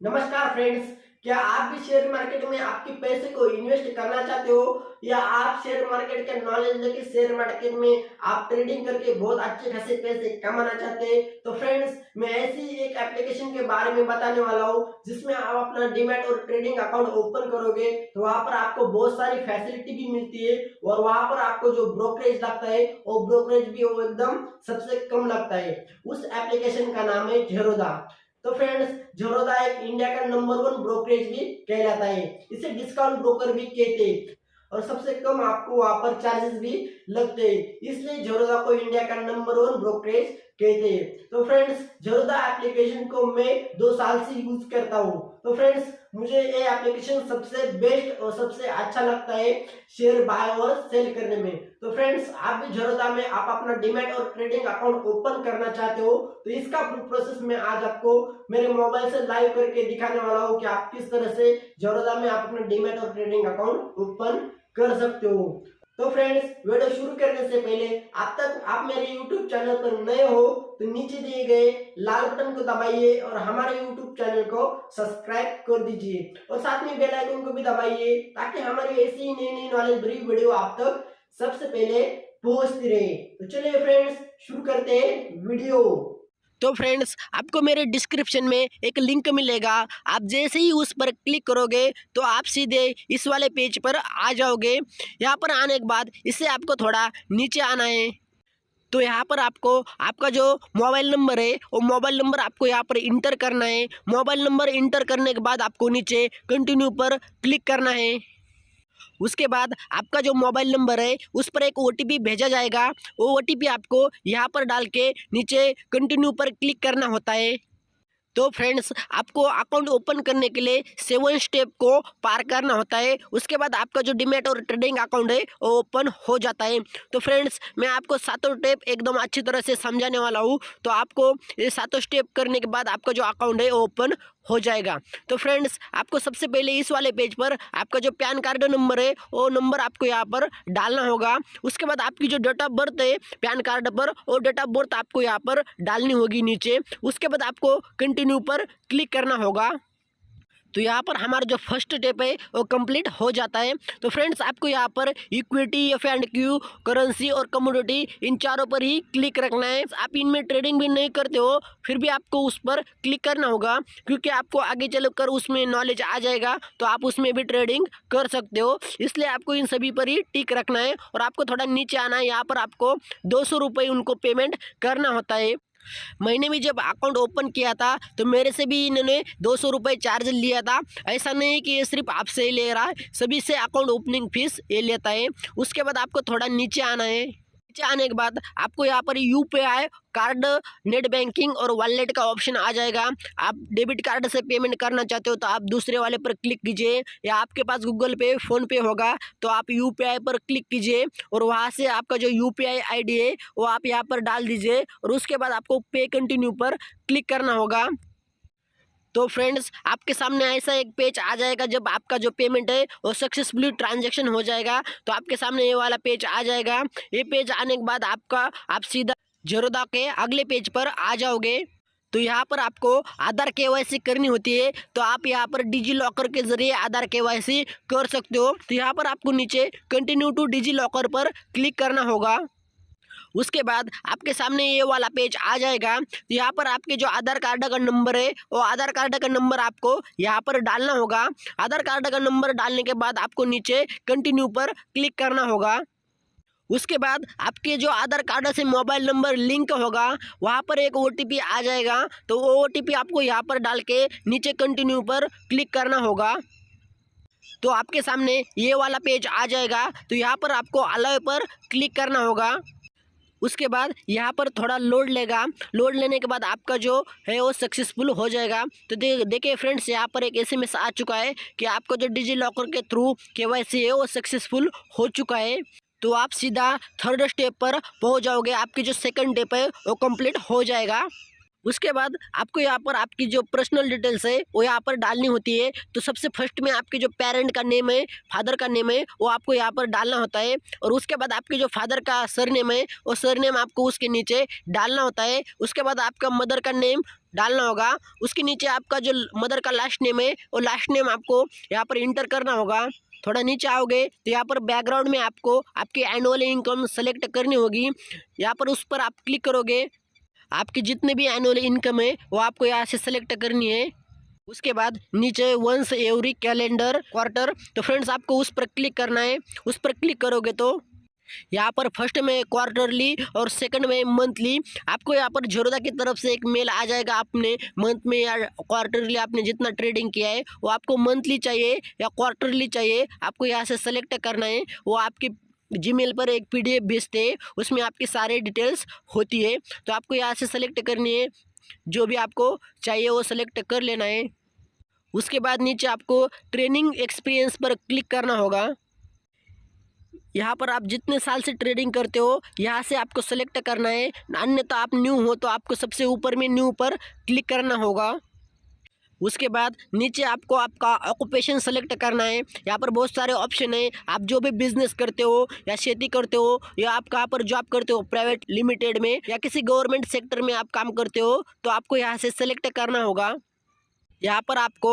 नमस्कार फ्रेंड्स क्या आप भी शेयर मार्केट में आपके पैसे को इन्वेस्ट करना चाहते हो? या आप शेयर मार्केट के नॉलेज लेके शेयर मार्केट में आप ट्रेडिंग करके बहुत अच्छे खासे पैसे कमाना चाहते हैं? तो फ्रेंड्स मैं ऐसी एक एप्लीकेशन के बारे में बताने वाला हूँ, जिसमें आप अपना डिमेट और ट्रेडिंग अकाउंट ओपन करोगे तो वहाँ पर आपको बहुत सारी फैसिलिटी भी मिलती है और वहाँ पर आपको जो ब्रोकरेज लगता है, वो ब्रोकरेज भी वो एकदम सबसे कम लगता है। उस एप्लीकेशन का नाम है जेरोदा तो फ्रेंड्स जरोदा एक इंडिया का नंबर वन ब्रोकरेज भी कहलाता है। इसे डिस्काउंट ब्रोकर भी कहते हैं। और सबसे कम आपको वहाँ पर चार्जेस भी लगते हैं। इसलिए जरोदा को इंडिया का नंबर वन ब्रोकरेज कहते हैं तो फ्रेंड्स जरोदा एप्लीकेशन को मैं दो साल से यूज़ करता हूँ। तो फ्रेंड्स मुझे ये एप्लीकेशन सबसे बेस्ट और सबसे अच्छा लगता है शेयर बाय और सेल करने में। तो फ्रेंड्स आप भी जरोदा में आप अपना डिमेट और ट्रेडिंग अकाउंट ओपन करना चाहते हो तो इसका प्रोसेस मैं आज आपको मेरे मोबाइल से लाइव करके दिखाने वाला हूँ कि आप किस तरह से जरोदा में आप अपना डिमेट और ट्रेडिंग अकाउंट ओपन कर सकते हो। तो फ्रेंड्स वीडियो शुरू करने से पहले अब तक आप मेरे YouTube चैनल पर नए हो तो नीचे दिए गए लाल बटन को दबाइए और हमारे YouTube चैनल को सब्सक्राइब कर दीजिए। और साथ में बेल आइकन को भी दबाइए, ताकि हमारी ऐसी नई नई नॉलेज भरी वीडियो आप तक सबसे पहले पहुँचती रहे। तो चलिए फ्रेंड्स शुरू करते हैं वीडियो तो फ्रेंड्स, आपको मेरे डिस्क्रिप्शन में एक लिंक मिलेगा। आप जैसे ही उस पर क्लिक करोगे तो आप सीधे इस वाले पेज पर आ जाओगे। यहाँ पर आने के बाद इससे आपको थोड़ा नीचे आना है। तो यहाँ पर आपको, आपका जो मोबाइल नंबर है, वो मोबाइल नंबर आपको यहाँ पर इंटर करना है। मोबाइल नंबर इंटर करने के बाद आपको नीचे कंटिन्यू पर क्लिक करना है। उसके बाद आपका जो मोबाइल नंबर है, उस पर एक ओटीपी भेजा जाएगा। वो ओटीपी आपको यहाँ पर डाल के नीचे कंटिन्यू पर क्लिक करना होता है। तो फ्रेंड्स आपको अकाउंट ओपन करने के लिए सेवन स्टेप को पार करना होता है। उसके बाद आपका जो डिमेट और ट्रेडिंग अकाउंट है, वो ओपन हो जाता है। तो फ्रेंड्स मैं आपको सातों स्टेप एकदम अच्छी तरह से समझाने वाला हूँ। तो आपको ये सातों स्टेप करने के बाद आपका जो अकाउंट है, वो ओपन हो जाएगा। तो फ्रेंड्स आपको सबसे पहले इस वाले पेज पर आपका जो पैन कार्ड नंबर है, वो नंबर आपको यहाँ पर डालना होगा। उसके बाद आपकी जो डेट ऑफ़ बर्थ है पैन कार्ड पर, वो डेट ऑफ़ बर्थ आपको यहाँ पर डालनी होगी नीचे। उसके बाद आपको कंटिन्यू पर क्लिक करना होगा। तो यहाँ पर हमारा जो फ़र्स्ट स्टेप है, वो कंप्लीट हो जाता है। तो फ्रेंड्स आपको यहाँ पर equity F and Q currency और कमोडिटी इन चारों पर ही क्लिक रखना है। आप इनमें ट्रेडिंग भी नहीं करते हो, फिर भी आपको उस पर क्लिक करना होगा। क्योंकि आपको आगे चलकर उसमें नॉलेज आ जाएगा तो आप उसमें भी ट्रेडिंग कर सकते हो। इसलिए आपको इन सभी पर ही टिक रखना है और आपको थोड़ा नीचे आना है। यहाँ पर आपको दो सौ उनको पेमेंट करना होता है। मैंने भी जब अकाउंट ओपन किया था तो मेरे से भी इन्होंने दो सौ रुपये चार्ज लिया था। ऐसा नहीं कि ये सिर्फ़ आपसे ही ले रहा है, सभी से अकाउंट ओपनिंग फ़ीस ये लेता है। उसके बाद आपको थोड़ा नीचे आना है। नीचे आने के बाद आपको यहाँ पर यूपीआई कार्ड नेट बैंकिंग और वॉलेट का ऑप्शन आ जाएगा। आप डेबिट कार्ड से पेमेंट करना चाहते हो तो आप दूसरे वाले पर क्लिक कीजिए। या आपके पास गूगल पे फ़ोन पे होगा तो आप यूपीआई पर क्लिक कीजिए और वहाँ से आपका जो यू पी है वो आप यहाँ पर डाल दीजिए और उसके बाद आपको पे कंटिन्यू पर क्लिक करना होगा। तो फ्रेंड्स, आपके सामने ऐसा एक पेज आ जाएगा जब आपका जो पेमेंट है, वो सक्सेसफुली ट्रांजेक्शन हो जाएगा। तो आपके सामने ये वाला पेज आ जाएगा। ये पेज आने के बाद आपका, आप सीधा जरोदा के अगले पेज पर आ जाओगे। तो यहाँ पर आपको आधार के करनी होती है। तो आप यहाँ पर डिजी लॉकर के ज़रिए आधार के कर सकते हो। तो यहाँ पर आपको नीचे कंटिन्यू टू डिजी लॉकर पर क्लिक करना होगा। उसके बाद आपके सामने ये वाला पेज आ जाएगा। तो यहाँ पर आपके जो आधार कार्ड का नंबर है, वो आधार कार्ड का नंबर आपको यहाँ पर डालना होगा। आधार कार्ड का नंबर डालने के बाद आपको नीचे कंटिन्यू पर क्लिक करना होगा। उसके बाद आपके जो आधार कार्ड से मोबाइल नंबर लिंक होगा, वहाँ पर एक ओटीपी आ जाएगा। तो वो ओटीपी आपको यहाँ पर डाल के नीचे कंटिन्यू पर क्लिक करना होगा। तो आपके सामने ये वाला पेज आ जाएगा। तो यहाँ पर आपको अलाव पर क्लिक करना होगा। उसके बाद यहाँ पर थोड़ा लोड लेगा। लोड लेने के बाद आपका जो है वो सक्सेसफुल हो जाएगा। तो दे, देखिए फ्रेंड्स यहाँ पर एक एस आ चुका है कि आपका जो डिजी लॉकर के थ्रू के है वो सक्सेसफुल हो चुका है। तो आप सीधा थर्ड स्टेप पर पहुँच जाओगे। आपकी जो सेकंड स्टेप है वो कंप्लीट हो जाएगा। उसके बाद आपको यहाँ पर आपकी जो पर्सनल डिटेल्स है, वो यहाँ पर डालनी होती है। तो सबसे फ़र्स्ट में आपके जो पेरेंट का नेम है फादर का नेम है, वो आपको यहाँ पर डालना होता है। और उसके बाद आपके जो फादर का सर नेम है, वो सर नेम आपको उसके नीचे डालना होता है। उसके बाद आपका मदर का नेम डालना होगा। उसके नीचे आपका जो मदर का लास्ट नेम है, वो लास्ट नेम आपको यहाँ पर इंटर करना होगा। थोड़ा नीचे आओगे तो यहाँ पर बैकग्राउंड में आपको आपकी एनुअल इनकम सेलेक्ट करनी होगी। यहाँ पर उस पर आप क्लिक करोगे आपकी जितने भी एनुअल इनकम है, वो आपको यहाँ से सेलेक्ट करनी है। उसके बाद नीचे वंस एवरी कैलेंडर क्वार्टर तो फ्रेंड्स आपको उस पर क्लिक करना है। उस पर क्लिक करोगे तो यहाँ पर फ़र्स्ट में क्वार्टरली और सेकंड में मंथली आपको यहाँ पर झरोदा की तरफ़ से एक मेल आ जाएगा आपने। मंथ में या क्वार्टरली आपने जितना ट्रेडिंग किया है, वो आपको मंथली चाहिए या क्वार्टरली चाहिए, आपको यहाँ से सेलेक्ट करना है। वो आपकी जीमेल पर एक पीडीएफ भेजते हैं, उसमें आपकी सारे डिटेल्स होती है। तो आपको यहाँ से सेलेक्ट करनी है, जो भी आपको चाहिए वो सेलेक्ट कर लेना है। उसके बाद नीचे आपको ट्रेनिंग एक्सपीरियंस पर क्लिक करना होगा। यहाँ पर आप जितने साल से ट्रेडिंग करते हो, यहाँ से आपको सेलेक्ट करना है। अन्यथा आप न्यू हो तो आपको सबसे ऊपर में न्यू पर क्लिक करना होगा। उसके बाद नीचे आपको आपका ऑक्यूपेशन सेलेक्ट करना है। यहाँ पर बहुत सारे ऑप्शन है। आप जो भी बिज़नेस करते हो या खेती करते हो या आप कहाँ पर जॉब करते हो प्राइवेट लिमिटेड में या किसी गवर्नमेंट सेक्टर में आप काम करते हो तो आपको यहाँ से सेलेक्ट करना होगा। यहाँ पर आपको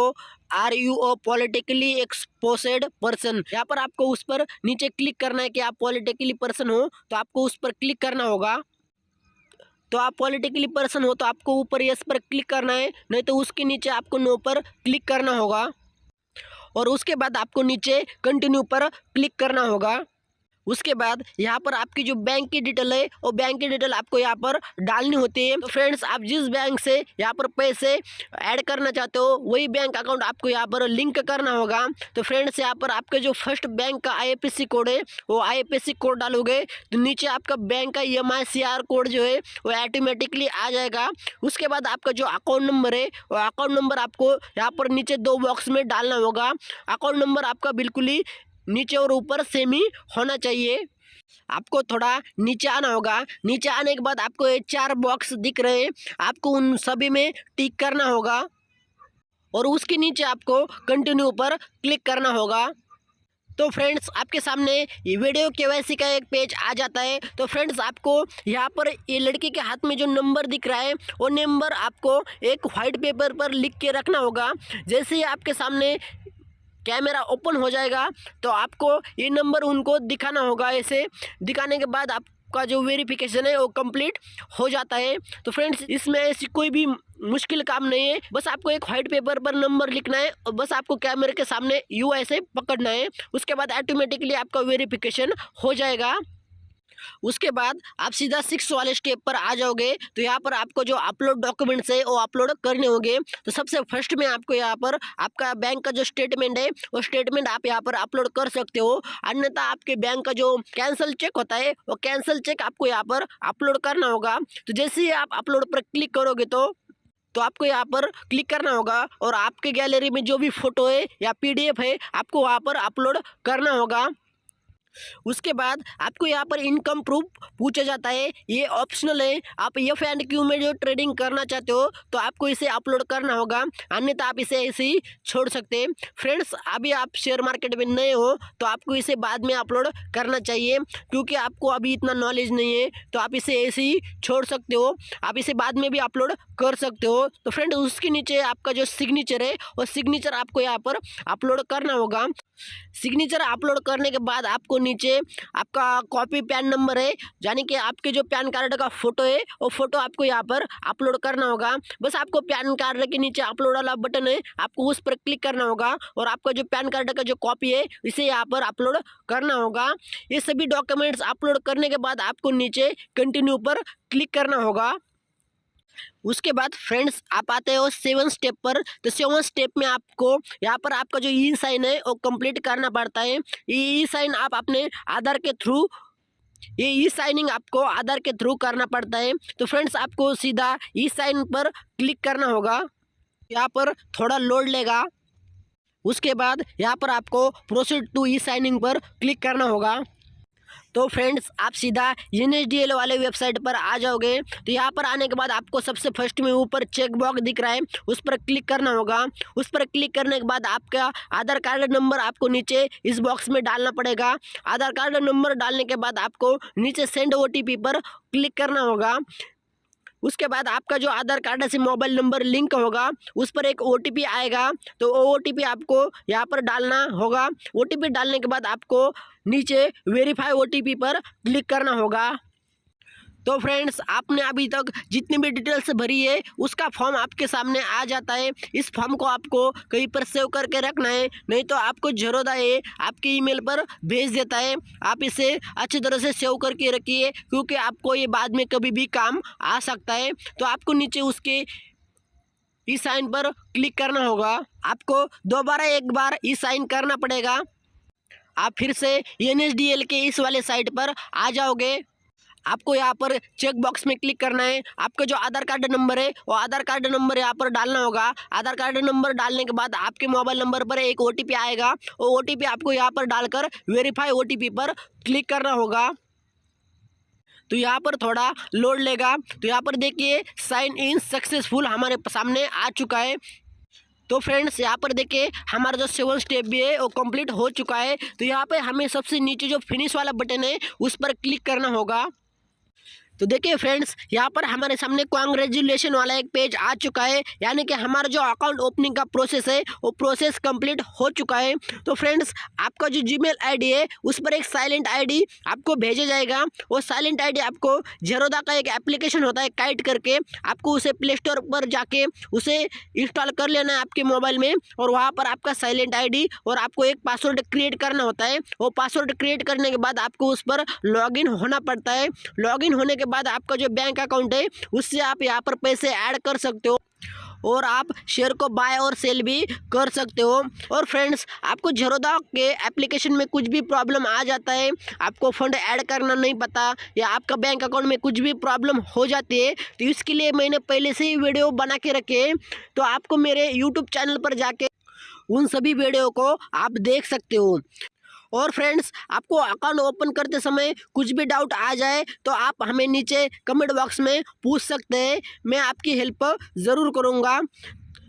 are you a politically exposed person यहाँ पर आपको उस पर नीचे क्लिक करना है कि आप पॉलिटिकली पर्सन हो तो आपको उस पर क्लिक करना होगा। तो आप पॉलिटिकली पर्सन हो तो आपको ऊपर यस पर क्लिक करना है, नहीं तो उसके नीचे आपको नो पर क्लिक करना होगा। और उसके बाद आपको नीचे कंटिन्यू पर क्लिक करना होगा। उसके बाद यहाँ पर आपकी जो बैंक की डिटेल है, वो बैंक की डिटेल आपको यहाँ पर डालनी होती है। तो फ्रेंड्स आप जिस बैंक से यहाँ पर पैसे ऐड करना चाहते हो, वही बैंक अकाउंट आपको यहाँ पर लिंक करना होगा। तो फ्रेंड्स यहाँ पर आपके जो फ़र्स्ट बैंक का आई कोड है, वो आई कोड डालोगे तो नीचे आपका बैंक का एम कोड जो है, वो ऑटोमेटिकली आ जाएगा। उसके बाद आपका जो अकाउंट नंबर है, वो अकाउंट नंबर आपको यहाँ पर नीचे दो बॉक्स में डालना होगा। अकाउंट नंबर आपका बिल्कुल ही नीचे और ऊपर सेम ही होना चाहिए। आपको थोड़ा नीचे आना होगा। नीचे आने के बाद आपको ये चार बॉक्स दिख रहे हैं। आपको उन सभी में टिक करना होगा और उसके नीचे आपको कंटिन्यू पर क्लिक करना होगा। तो फ्रेंड्स आपके सामने वीडियो के का एक पेज आ जाता है। तो फ्रेंड्स आपको यहाँ पर ये लड़की के हाथ में जो नंबर दिख रहा है, वो नंबर आपको एक वाइट पेपर पर लिख के रखना होगा। जैसे ही आपके सामने कैमरा ओपन हो जाएगा तो आपको ये नंबर उनको दिखाना होगा। ऐसे दिखाने के बाद आपका जो वेरिफिकेशन है, वो कंप्लीट हो जाता है। तो फ्रेंड्स इसमें ऐसी कोई भी मुश्किल काम नहीं है। बस आपको एक वाइट पेपर पर नंबर लिखना है और बस आपको कैमरे के सामने यू ऐसे पकड़ना है। उसके बाद ऑटोमेटिकली आपका वेरिफिकेशन हो जाएगा। उसके बाद आप सीधा सिक्स वाले स्टेप पर आ जाओगे। तो यहाँ पर आपको जो अपलोड डॉक्यूमेंट्स है, वो अपलोड करने होंगे। तो सबसे फ़र्स्ट में आपको यहाँ पर आपका बैंक का जो स्टेटमेंट है, वो स्टेटमेंट आप यहाँ पर अपलोड कर सकते हो। अन्यथा आपके बैंक का जो कैंसिल चेक होता है, वो कैंसिल चेक आपको यहाँ पर अपलोड करना होगा। तो जैसे ही आप अपलोड पर क्लिक करोगे तो तो आपको यहाँ पर क्लिक करना होगा और आपके गैलरी में जो भी फ़ोटो है या पीडीएफ है, आपको वहाँ पर अपलोड करना होगा। उसके बाद आपको यहाँ पर इनकम प्रूफ पूछा जाता है, ये ऑप्शनल है। आप एफ़ एंड क्यू में जो ट्रेडिंग करना चाहते हो तो आपको इसे अपलोड करना होगा। अन्यथा आप इसे ऐसे ही छोड़ सकते हैं। फ्रेंड्स अभी आप शेयर मार्केट में नए हो तो आपको इसे बाद में अपलोड करना चाहिए, क्योंकि आपको अभी इतना नॉलेज नहीं है तो आप इसे ऐसे ही छोड़ सकते हो। आप इसे बाद में भी अपलोड कर सकते हो। तो फ्रेंड उसके नीचे आपका जो सिग्नेचर है, वो सिग्नेचर आपको यहाँ पर अपलोड करना होगा। सिग्नेचर अपलोड करने के बाद आपको नीचे आपका कॉपी पैन नंबर है, यानी कि आपके जो पैन कार्ड का फ़ोटो है, वो फ़ोटो आपको यहाँ पर अपलोड करना होगा। बस आपको पैन कार्ड के नीचे अपलोड वाला बटन है, आपको उस पर क्लिक करना होगा और आपका जो पैन कार्ड का जो कॉपी है, इसे यहाँ पर अपलोड करना होगा। ये सभी डॉक्यूमेंट्स अपलोड करने के बाद आपको नीचे कंटिन्यू पर क्लिक करना होगा। उसके बाद फ्रेंड्स आप आते हो सेवन स्टेप पर। तो सेवन स्टेप में आपको, यहाँ पर आपका जो ई साइन है, वो कंप्लीट करना पड़ता है। ई साइन आप अपने आधार के थ्रू ये ई साइनिंग आपको आधार के थ्रू करना पड़ता है। तो फ्रेंड्स आपको सीधा ई साइन पर क्लिक करना होगा। यहाँ पर थोड़ा लोड लेगा। उसके बाद यहाँ पर आपको प्रोसीड टू ई साइनिंग पर क्लिक करना होगा। तो फ्रेंड्स आप सीधा एन वाले वेबसाइट पर आ जाओगे। तो यहाँ पर आने के बाद आपको सबसे फ़र्स्ट में ऊपर चेक बॉक्स दिख रहा है। उस पर क्लिक करना होगा। उस पर क्लिक करने के बाद आपका आधार कार्ड नंबर आपको नीचे इस बॉक्स में डालना पड़ेगा। आधार कार्ड नंबर डालने के बाद आपको नीचे सेंड ओटीपी पर क्लिक करना होगा। उसके बाद आपका जो आधार कार्ड से मोबाइल नंबर लिंक होगा, उस पर एक ओटीपी आएगा तो वो ओटीपी आपको यहाँ पर डालना होगा। ओटीपी डालने के बाद आपको नीचे वेरीफाई ओटीपी पर क्लिक करना होगा। तो फ्रेंड्स आपने अभी तक जितनी भी डिटेल्स भरी है, उसका फॉर्म आपके सामने आ जाता है। इस फॉर्म को आपको कहीं पर सेव करके रखना है, नहीं तो आपको जरोदा है, आपके ईमेल पर भेज देता है। आप इसे अच्छी तरह से सेव करके रखिए, क्योंकि आपको ये बाद में कभी भी काम आ सकता है। तो आपको नीचे उसके ई साइन पर क्लिक करना होगा। आपको दोबारा एक बार ई साइन करना पड़ेगा। आप फिर से एन के इस वाले साइट पर आ जाओगे। आपको यहाँ पर चेक बॉक्स में क्लिक करना है। आपका जो आधार कार्ड नंबर है, वो आधार कार्ड नंबर यहाँ पर डालना होगा। आधार कार्ड नंबर डालने के बाद आपके मोबाइल नंबर पर एक ओटीपी आएगा। वो ओटीपी आपको यहाँ पर डालकर वेरीफाई ओटीपी पर क्लिक करना होगा। तो यहाँ पर थोड़ा लोड लेगा। तो यहाँ पर देखिए साइन इन सक्सेसफुल हमारे सामने आ चुका है। तो फ्रेंड्स यहाँ पर देखिए, हमारा जो सेवन स्टेप भी है, वो कंप्लीट हो चुका है। तो यहाँ पे हमें सबसे नीचे जो फिनिश वाला बटन है, उस पर क्लिक करना होगा। तो देखिए फ्रेंड्स यहाँ पर हमारे सामने कॉन्ग्रेचुलेशन वाला एक पेज आ चुका है, यानी कि हमारा जो अकाउंट ओपनिंग का प्रोसेस है, वो प्रोसेस कंप्लीट हो चुका है। तो फ्रेंड्स आपका जो जीमेल आईडी है, उस पर एक साइलेंट आईडी आपको भेजा जाएगा। वो साइलेंट आईडी आपको जेरोदा का एक एप्लीकेशन होता है काइट करके, आपको उसे प्ले स्टोर पर जाके उसे इंस्टॉल कर लेना है आपके मोबाइल में, और वहाँ पर आपका साइलेंट आईडी और आपको एक पासवर्ड क्रिएट करना होता है। वो पासवर्ड क्रिएट करने के बाद आपको उस पर लॉग होना पड़ता है। लॉग होने के बाद आपका जो बैंक अकाउंट है, उससे आप यहाँ पर पैसे ऐड कर सकते हो। और आप शेयर को बाय और सेल भी कर सकते हो। और फ्रेंड्स आपको झरोदा के एप्लीकेशन में कुछ भी प्रॉब्लम आ जाता है, आपको फंड ऐड करना नहीं पता या आपका बैंक अकाउंट में कुछ भी प्रॉब्लम हो जाती है तो इसके लिए मैंने पहले से ही वीडियो बना के रखे तो आपको मेरे यूट्यूब चैनल पर जाके उन सभी वीडियो को आप देख सकते हो। और फ्रेंड्स आपको अकाउंट ओपन करते समय कुछ भी डाउट आ जाए तो आप हमें नीचे कमेंट बॉक्स में पूछ सकते हैं। मैं आपकी हेल्प ज़रूर करूँगा।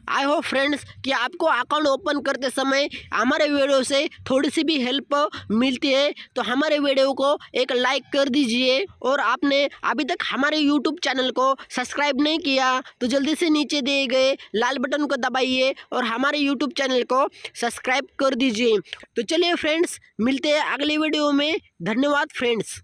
आई होप फ्रेंड्स कि आपको अकाउंट ओपन करते समय हमारे वीडियो से थोड़ी सी भी हेल्प मिलती है तो हमारे वीडियो को एक लाइक कर दीजिए और आपने अभी तक हमारे यूट्यूब चैनल को सब्सक्राइब नहीं किया तो जल्दी से नीचे दिए गए लाल बटन को दबाइए और हमारे यूट्यूब चैनल को सब्सक्राइब कर दीजिए। तो चलिए फ्रेंड्स मिलते हैं अगले वीडियो में। धन्यवाद फ्रेंड्स